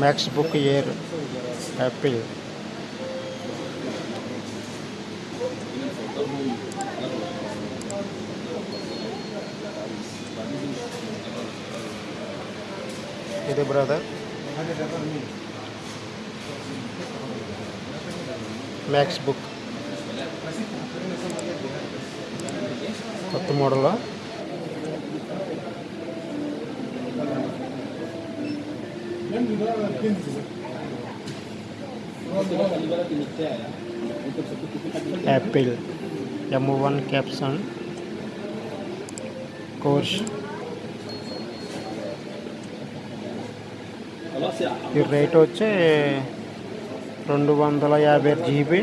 Max book Air Apple ఇది brother MacBook కొత్త model Apple M one క్యాప్సన్ కోర్స్ ఈ రేట్ వచ్చి రెండు వందల యాభై జీబీ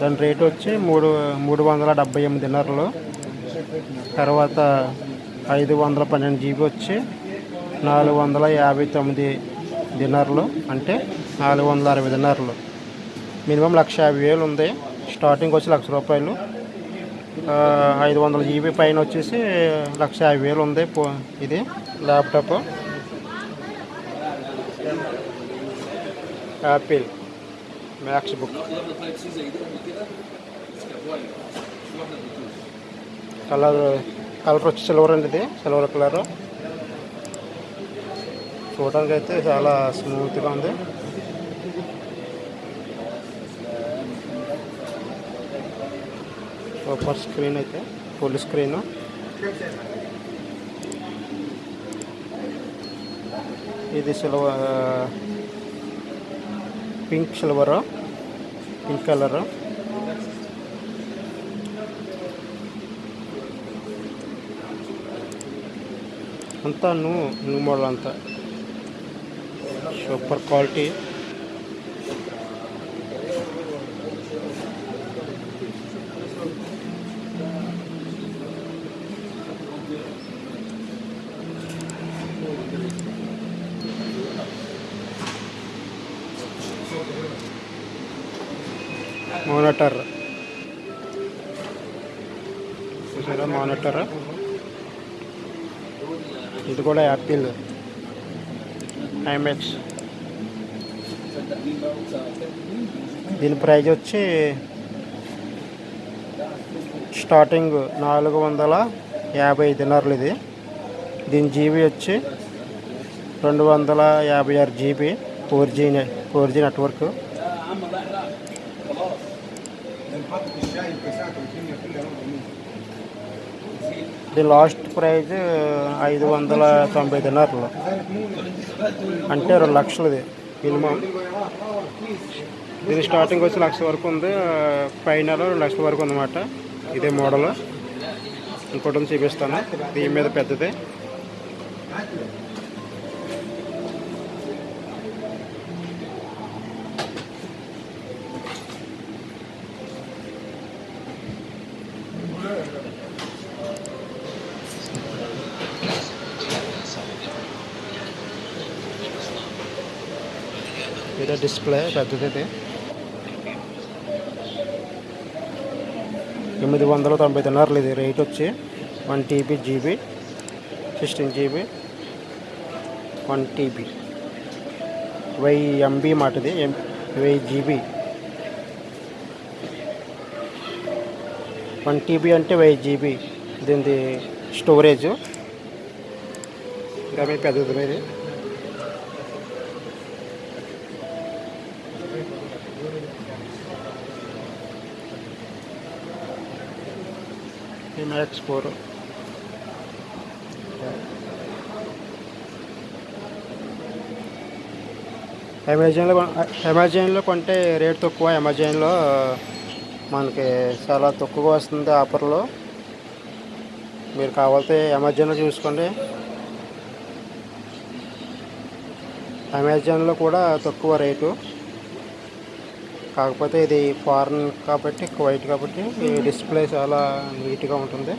దాని రేట్ వచ్చి మూడు మూడు వందల డెబ్బై ఎనిమిది తర్వాత ఐదు వందల పన్నెండు జీబీ వచ్చి నాలుగు వందల యాభై తొమ్మిది దినార్లు అంటే నాలుగు వందల అరవై దినార్లు మినిమం లక్ష యాభై వేలు ఉంది. స్టార్టింగ్ వచ్చి లక్ష రూపాయలు. ఐదు వందల జీబీ పైన వచ్చేసి లక్ష యాభై వేలు ఉంది పో- ఇది laptop. Apple MacBook colour colour వచ్చి సిల్వర్ అండి ఇది సిల్వర్ కలరు. చూడడానికి అయితే చాలా స్మూత్గా ఉంది. సూపర్ స్క్రీన్ అయితే ఫుల్ స్క్రీన్ ఇది silver pink silver pink colour అంతా నువ్వు నువ్వు మోడల్ అంతా. Super quality. మానిటర్. చూసారా మానిటర్? ఇది కూడా యాపిల్. ఐమెక్స్ దీని ప్రైజ్ వచ్చి స్టార్టింగ్ నాలుగు వందల యాభై దినార్లు ఇది. దీని జీబీ వచ్చి రెండు వందల యాభై ఆరు GB four G four G network. ఇది లాస్ట్ ప్రైజ్ ఐదు వందల తొంభై దినార్లు. అంటే రెండు లక్షలది మినిమం. ఇది స్టార్టింగ్ వచ్చి లక్ష వరకు ఉంది పైన రెండు లక్షల వరకు ఉందన్నమాట. ఇదే మోడల్. ఇంకోటి చూపిస్తాను. దీని మీద పెద్దది. ఏదో డిస్ప్లే పెద్దది ఎనిమిది వందల తొంభై తిన్నారులు ఇది రేట్ వచ్చి one TB GB sixteen GB one TB వెయ్యి ఎంబీ మాట ఇది ఎం వెయ్యి జీబీ వన్ టీబీ అంటే వెయ్యి జీబీ దీనిది స్టోరేజ్ ఇంకా మీ పెద్దది మీది మ్యాక్స్ ఫోర్ అమెజాన్లో అమెజాన్లో కొంటే రేట్ తక్కువ. అమెజాన్లో మనకి చాలా తక్కువగా వస్తుంది ఆఫర్లో. మీరు కావాలితే అమెజాన్లో చూసుకోండి. అమెజాన్లో కూడా తక్కువ రేటు కాకపోతే ఇది ఫారెన్ కాబట్టి వైట్ కాబట్టి డిస్ప్లే చాలా నీట్గా ఉంటుంది.